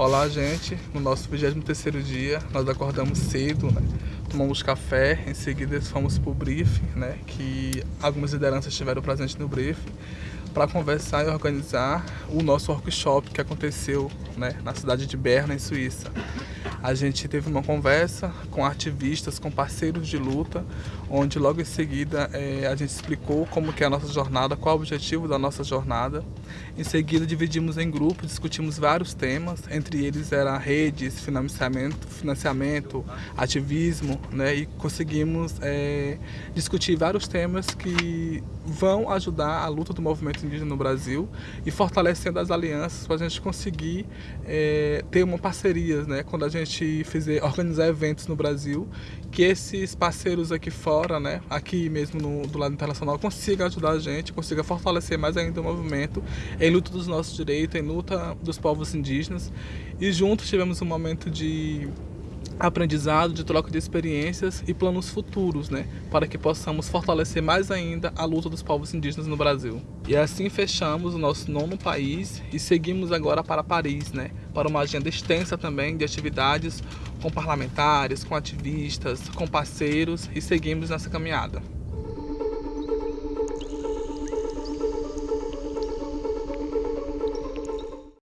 Olá, gente. No nosso 23º dia, nós acordamos cedo, né? Tomamos café, em seguida fomos para o briefing, né? Que algumas lideranças estiveram presentes no briefing para conversar e organizar o nosso workshop que aconteceu né, na cidade de Berna, em Suíça. A gente teve uma conversa com ativistas, com parceiros de luta, onde logo em seguida é, a gente explicou como que é a nossa jornada, qual o objetivo da nossa jornada. Em seguida dividimos em grupos, discutimos vários temas, entre eles era redes, financiamento, financiamento ativismo, né, e conseguimos é, discutir vários temas que vão ajudar a luta do movimento indígena no Brasil e fortalecendo as alianças para a gente conseguir é, ter uma parceria, né, quando a gente fizer, organizar eventos no Brasil, que esses parceiros aqui fora, né, aqui mesmo no, do lado internacional, consigam ajudar a gente, consiga fortalecer mais ainda o movimento em luta dos nossos direitos, em luta dos povos indígenas. E juntos tivemos um momento de aprendizado, de troca de experiências e planos futuros, né, para que possamos fortalecer mais ainda a luta dos povos indígenas no Brasil. E assim fechamos o nosso nono país e seguimos agora para Paris, né, para uma agenda extensa também de atividades com parlamentares, com ativistas, com parceiros e seguimos nessa caminhada.